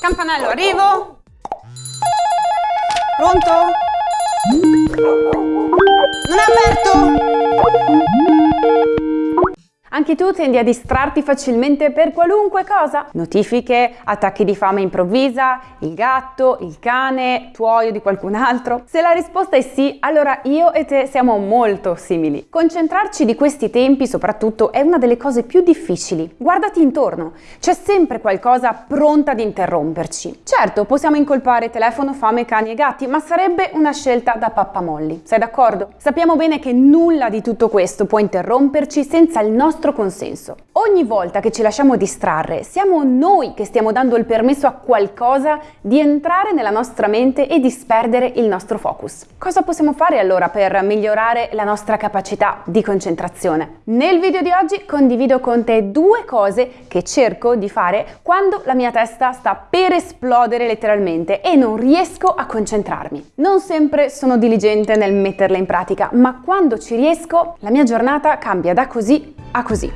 Campanello, arrivo! Pronto? Non è aperto? Anche tu tendi a distrarti facilmente per qualunque cosa? Notifiche, attacchi di fame improvvisa, il gatto, il cane, tuoio di qualcun altro? Se la risposta è sì, allora io e te siamo molto simili. Concentrarci di questi tempi soprattutto è una delle cose più difficili. Guardati intorno, c'è sempre qualcosa pronta ad interromperci. Certo, possiamo incolpare telefono, fame, cani e gatti, ma sarebbe una scelta da pappamolli. Sei d'accordo? Sappiamo bene che nulla di tutto questo può interromperci senza il nostro consenso. Ogni volta che ci lasciamo distrarre, siamo noi che stiamo dando il permesso a qualcosa di entrare nella nostra mente e disperdere il nostro focus. Cosa possiamo fare allora per migliorare la nostra capacità di concentrazione? Nel video di oggi condivido con te due cose che cerco di fare quando la mia testa sta per esplodere letteralmente e non riesco a concentrarmi. Non sempre sono diligente nel metterle in pratica, ma quando ci riesco la mia giornata cambia da così a così.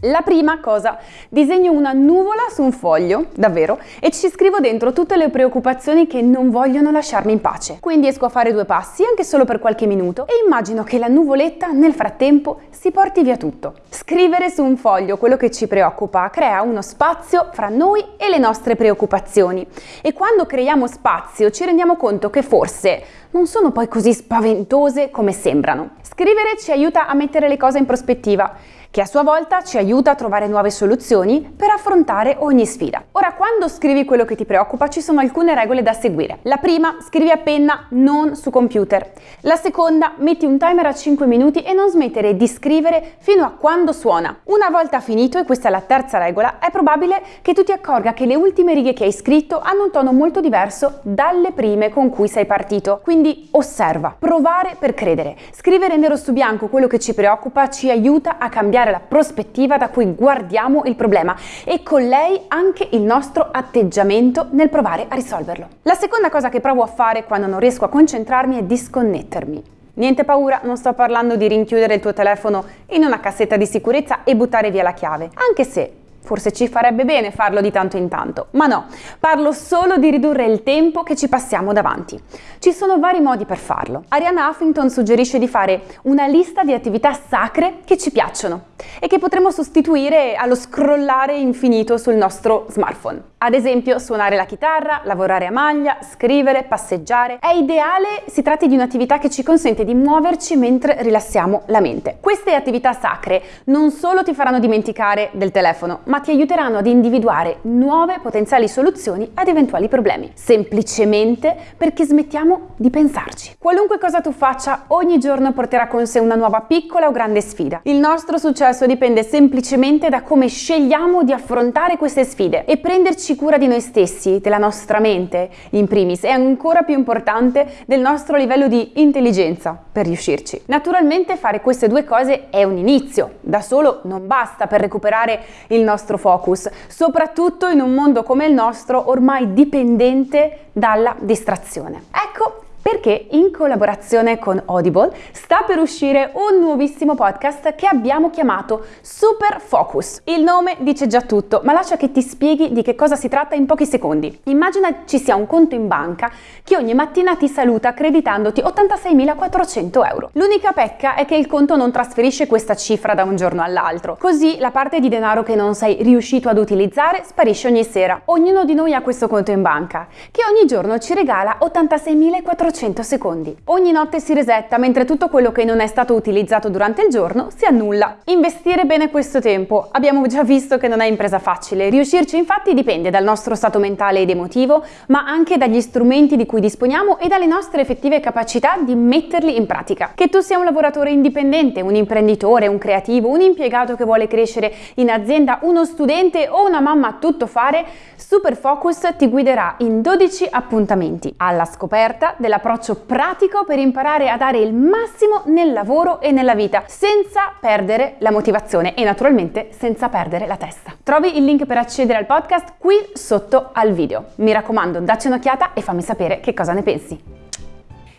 La prima cosa, disegno una nuvola su un foglio, davvero, e ci scrivo dentro tutte le preoccupazioni che non vogliono lasciarmi in pace. Quindi esco a fare due passi, anche solo per qualche minuto, e immagino che la nuvoletta nel frattempo si porti via tutto. Scrivere su un foglio quello che ci preoccupa crea uno spazio fra noi e le nostre preoccupazioni. E quando creiamo spazio ci rendiamo conto che forse non sono poi così spaventose come sembrano. Scrivere ci aiuta a mettere le cose in prospettiva che a sua volta ci aiuta a trovare nuove soluzioni per affrontare ogni sfida. Ora, quando scrivi quello che ti preoccupa, ci sono alcune regole da seguire. La prima, scrivi a penna, non su computer. La seconda, metti un timer a 5 minuti e non smettere di scrivere fino a quando suona. Una volta finito, e questa è la terza regola, è probabile che tu ti accorga che le ultime righe che hai scritto hanno un tono molto diverso dalle prime con cui sei partito. Quindi osserva, provare per credere. Scrivere nero su bianco quello che ci preoccupa ci aiuta a cambiare cambiare la prospettiva da cui guardiamo il problema e con lei anche il nostro atteggiamento nel provare a risolverlo. La seconda cosa che provo a fare quando non riesco a concentrarmi è disconnettermi. Niente paura, non sto parlando di rinchiudere il tuo telefono in una cassetta di sicurezza e buttare via la chiave, anche se Forse ci farebbe bene farlo di tanto in tanto, ma no, parlo solo di ridurre il tempo che ci passiamo davanti. Ci sono vari modi per farlo. Arianna Huffington suggerisce di fare una lista di attività sacre che ci piacciono e che potremmo sostituire allo scrollare infinito sul nostro smartphone. Ad esempio suonare la chitarra, lavorare a maglia, scrivere, passeggiare. È ideale si tratti di un'attività che ci consente di muoverci mentre rilassiamo la mente. Queste attività sacre non solo ti faranno dimenticare del telefono, ma ti aiuteranno ad individuare nuove potenziali soluzioni ad eventuali problemi, semplicemente perché smettiamo di pensarci. Qualunque cosa tu faccia, ogni giorno porterà con sé una nuova piccola o grande sfida. Il nostro successo dipende semplicemente da come scegliamo di affrontare queste sfide e prenderci cura di noi stessi, della nostra mente, in primis, è ancora più importante del nostro livello di intelligenza per riuscirci. Naturalmente fare queste due cose è un inizio, da solo non basta per recuperare il nostro nostro focus, soprattutto in un mondo come il nostro ormai dipendente dalla distrazione. Ecco perché in collaborazione con Audible sta per uscire un nuovissimo podcast che abbiamo chiamato Super Focus. Il nome dice già tutto, ma lascia che ti spieghi di che cosa si tratta in pochi secondi. Immagina ci sia un conto in banca che ogni mattina ti saluta creditandoti 86.400 euro. L'unica pecca è che il conto non trasferisce questa cifra da un giorno all'altro, così la parte di denaro che non sei riuscito ad utilizzare sparisce ogni sera. Ognuno di noi ha questo conto in banca, che ogni giorno ci regala 86.400 400 secondi. Ogni notte si resetta mentre tutto quello che non è stato utilizzato durante il giorno si annulla. Investire bene questo tempo. Abbiamo già visto che non è impresa facile. Riuscirci infatti dipende dal nostro stato mentale ed emotivo, ma anche dagli strumenti di cui disponiamo e dalle nostre effettive capacità di metterli in pratica. Che tu sia un lavoratore indipendente, un imprenditore, un creativo, un impiegato che vuole crescere in azienda, uno studente o una mamma a tutto fare, Super Focus ti guiderà in 12 appuntamenti alla scoperta della approccio pratico per imparare a dare il massimo nel lavoro e nella vita, senza perdere la motivazione e naturalmente senza perdere la testa. Trovi il link per accedere al podcast qui sotto al video. Mi raccomando, dacci un'occhiata e fammi sapere che cosa ne pensi.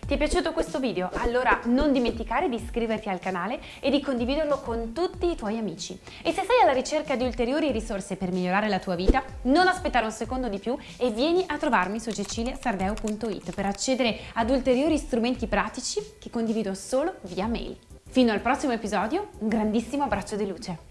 Ti è piaciuto questo video? Allora non dimenticare di iscriverti al canale e di condividerlo con tutti i tuoi amici. E se sei alla ricerca di ulteriori risorse per migliorare la tua vita, non aspettare un secondo di più e vieni a trovarmi su ceciliasardeo.it per accedere ad ulteriori strumenti pratici che condivido solo via mail. Fino al prossimo episodio, un grandissimo abbraccio di luce!